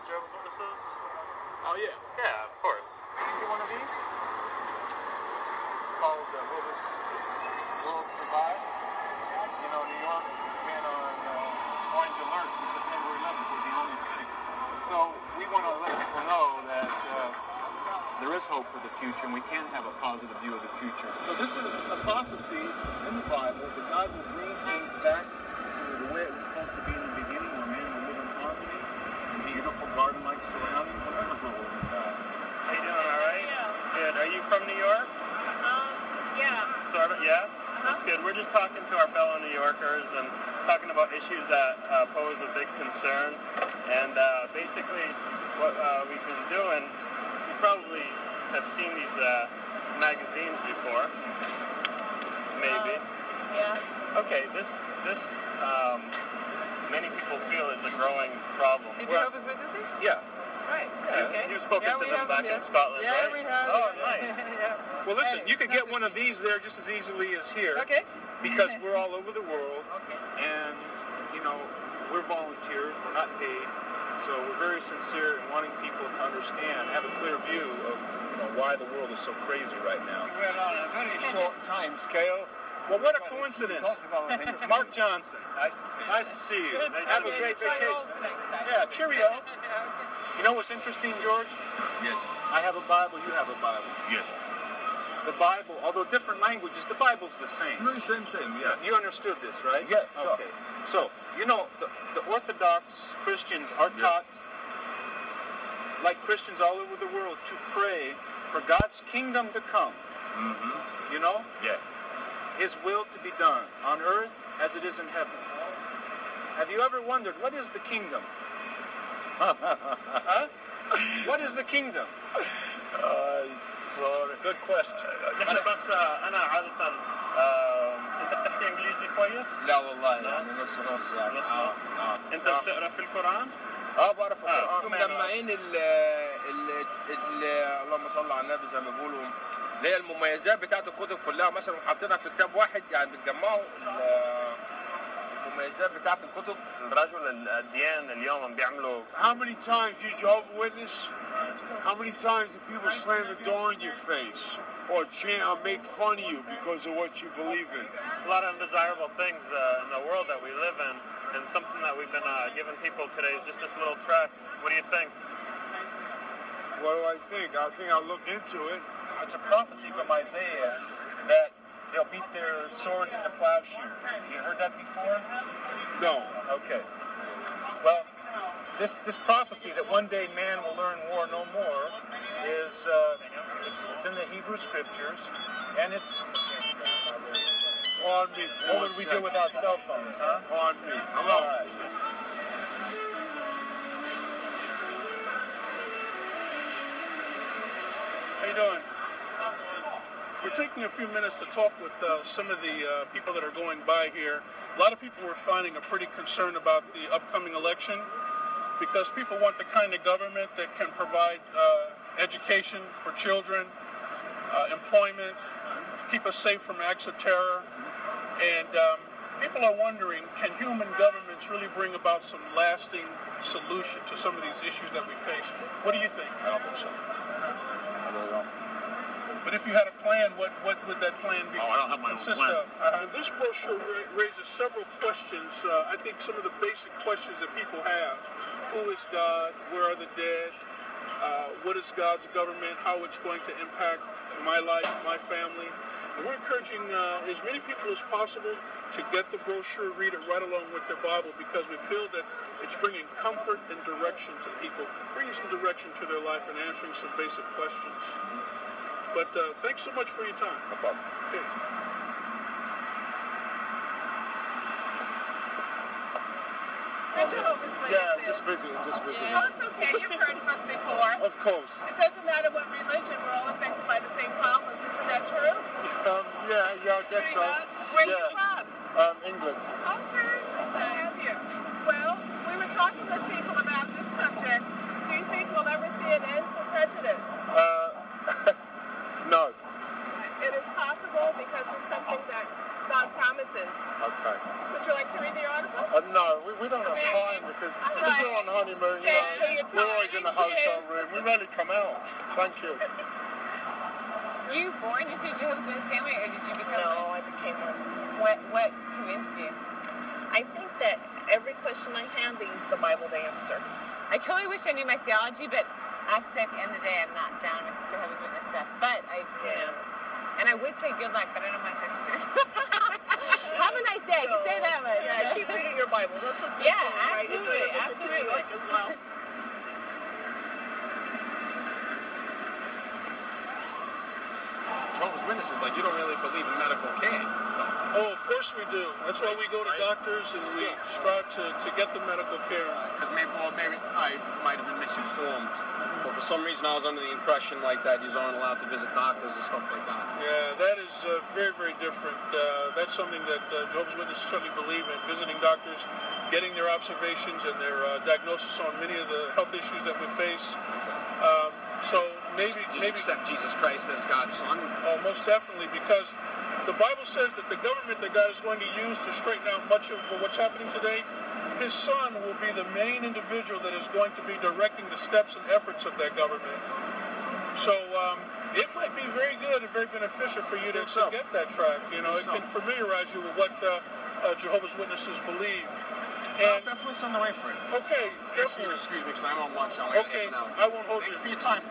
to Jehovah's Witnesses? Oh yeah. Yeah, of course. Get one of these. It's called uh, Will This World Survive? You know, New York has been on uh, orange alert since September 11th. We're the only city. So we want to let people know that uh, there is hope for the future, and we can have a positive view of the future. So this is a prophecy in the Bible that God will bring things back to the way it was supposed to be in the beginning, where man will live in harmony, in beautiful garden-like surroundings, and never grow old and die. How you doing? All right. Good. Are you from New York? Um, yeah. Sort of. Yeah. That's good. We're just talking to our fellow New Yorkers and talking about issues that uh, pose a big concern. And uh, basically, what uh, we've been doing, you probably have seen these uh, magazines before. Maybe. Yeah. Okay. This this um, many people feel is a growing problem. The We're- Jehovah's Witnesses? Yeah. Right. Yeah, Okay. you've spoken yeah, to them have, back in yes. Scotland, Yeah, right? we have. Oh, nice. yeah. Well, listen, Hey, you could get one of these there just as easily as here. Okay. Because we're all over the world, Okay. and you know, we're volunteers. We're not paid, so we're very sincere in wanting people to understand, have a clear view of you know why the world is so crazy right now. We're on a very short time scale. Well, what a coincidence! Mark Johnson, Nice to see you. nice to see you. Have a great vacation. yours next. Yeah, cheerio. Yeah. You know what's interesting, George? Yes. I have a Bible. You have a Bible. Yes. The Bible, although different languages, the Bible's the same. No, same, same, yeah. You understood this, right? Yeah, sure. Okay. So, you know, the, the Orthodox Christians are taught, like Christians all over the world, to pray for God's kingdom to come. Mm-hmm. You know? Yeah. His will to be done on earth as it is in heaven. Have you ever wondered, what is the kingdom? Huh? What is the kingdom? Uh, sorry. Good question. أنا بس آه، أنا عادة آه، أنت بتحكي إنجليزي كويس؟ لا والله يعني نص نص يعني نص آه. نص. آه. أنت بتقرأ في القرآن؟ آه بعرف القرآن مجمعين ال ال ال اللهم صل على النبي زي ما بيقولوا اللي هي المميزات بتاعت الكتب كلها مثلا وحاطينها في كتاب واحد يعني بتجمعوا ال- المميزات بتاعت الكتب رجل الاديان اليوم عم بيعملوا How many times you Jehovah Witness? How many times do people slam the door in your face or chant or make fun of you because of what you believe in? a lot of undesirable things uh, in the world that we live in, and something that we've been uh, giving people today is just this little tract. What do you think? What do I think? I think I'll look into it. It's a prophecy from Isaiah that they'll beat their swords into plowshares. You heard that before? No. Okay. Well, this this prophecy that one day man will learn war no more is uh, it's, it's in the Hebrew scriptures, and it's On me. for what would we do without cell phones, huh? On me. Hello. right. How you doing? We're taking a few minutes to talk with uh, some of the uh, people that are going by here. A lot of people were finding a pretty concerned about the upcoming election because people want the kind of government that can provide uh, education for children, uh, employment, keep us safe from acts of terror, and um, people are wondering, can human governments really bring about some lasting solution to some of these issues that we face? What do you think? I don't think so. I really don't. But if you had a plan, what, what would that plan be? Oh, I don't have my own consist plan. of? Uh, this brochure ra- raises several questions. Uh, I think some of the basic questions that people have: Who is God? Where are the dead? Uh, what is God's government? How it's going to impact my life, my family? And we're encouraging uh, as many people as possible to get the brochure, read it right along with their Bible, because we feel that it's bringing comfort and direction to people, bringing some direction to their life, and answering some basic questions. But uh, thanks so much for your time. No problem. Okay. Where's your Jehovah's Witnesses? Yeah, just visiting, just visiting. Oh, it's okay. You've heard of us before. Of course. It doesn't matter what religion, we're all affected by the same problems. Isn't that true? Um, yeah, yeah, I guess so. Much. Where are you Yeah. from? Um, England. Okay, nice to have you. Well, we were talking with people about this subject. Do you think we'll ever see an end to prejudice? Uh, no. It is possible because it's something that God promises. Okay. Would you like to read the article? Uh, no, we, we don't have Okay. time because All this is right. on honeymoon, you know. We're always in the hotel room. We rarely come out. Thank you. Were you born into Jehovah's Witness family, or did you become No, one? I became one. What What convinced you? I think that every question I have, they use the Bible to answer. I totally wish I knew my theology, but I have to say at the end of the day, I'm not down with Jehovah's Witness stuff. But I, you know, and I would say good luck, but I don't want pictures. have a nice day. I can say that much. Yeah, keep reading your Bible. That's what's Yeah, important, right? It's absolutely, a- it's a absolutely. teamwork as well. Jehovah's Witnesses, like you don't really believe in medical care. Oh, of course we do. That's why we go to doctors and we strive to, to get the medical care. Because maybe, well, maybe I might have been misinformed. But for some reason, I was under the impression like that you aren't allowed to visit doctors and stuff like that. Yeah, that is uh, very, very different. Uh, that's something that uh, Jehovah's Witnesses certainly believe in, visiting doctors, getting their observations and their uh, diagnosis on many of the health issues that we face. Um, so maybe, Just maybe accept Jesus Christ as God's son. Oh, most definitely, because the Bible says that the government that God is going to use to straighten out much of what's happening today, his son will be the main individual that is going to be directing the steps and efforts of that government. So um, it might be very good and very beneficial for you to, so. to get that track. You know, it so. can familiarize you with what uh, uh, Jehovah's Witnesses believe. I'll And definitely send away for it. okay, excuse me because I'm on lunch. I'm Okay. I won't hold Thank you. you for your time.